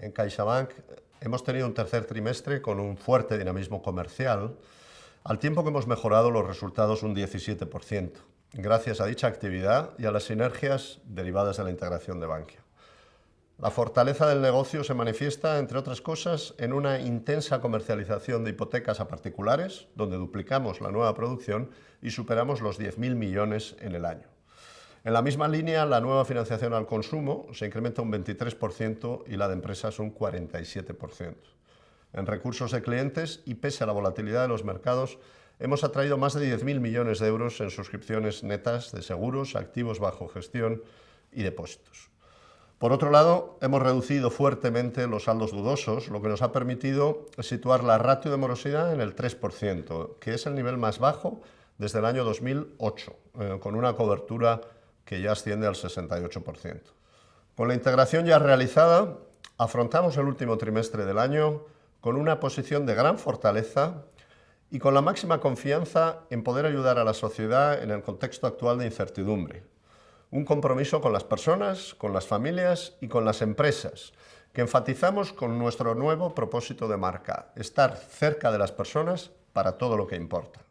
En CaixaBank hemos tenido un tercer trimestre con un fuerte dinamismo comercial, al tiempo que hemos mejorado los resultados un 17%, gracias a dicha actividad y a las sinergias derivadas de la integración de Bankia. La fortaleza del negocio se manifiesta, entre otras cosas, en una intensa comercialización de hipotecas a particulares, donde duplicamos la nueva producción y superamos los 10.000 millones en el año. En la misma línea, la nueva financiación al consumo se incrementa un 23% y la de empresas un 47%. En recursos de clientes y pese a la volatilidad de los mercados, hemos atraído más de 10.000 millones de euros en suscripciones netas de seguros, activos bajo gestión y depósitos. Por otro lado, hemos reducido fuertemente los saldos dudosos, lo que nos ha permitido situar la ratio de morosidad en el 3%, que es el nivel más bajo desde el año 2008, eh, con una cobertura que ya asciende al 68%. Con la integración ya realizada, afrontamos el último trimestre del año con una posición de gran fortaleza y con la máxima confianza en poder ayudar a la sociedad en el contexto actual de incertidumbre, un compromiso con las personas, con las familias y con las empresas, que enfatizamos con nuestro nuevo propósito de marca, estar cerca de las personas para todo lo que importa.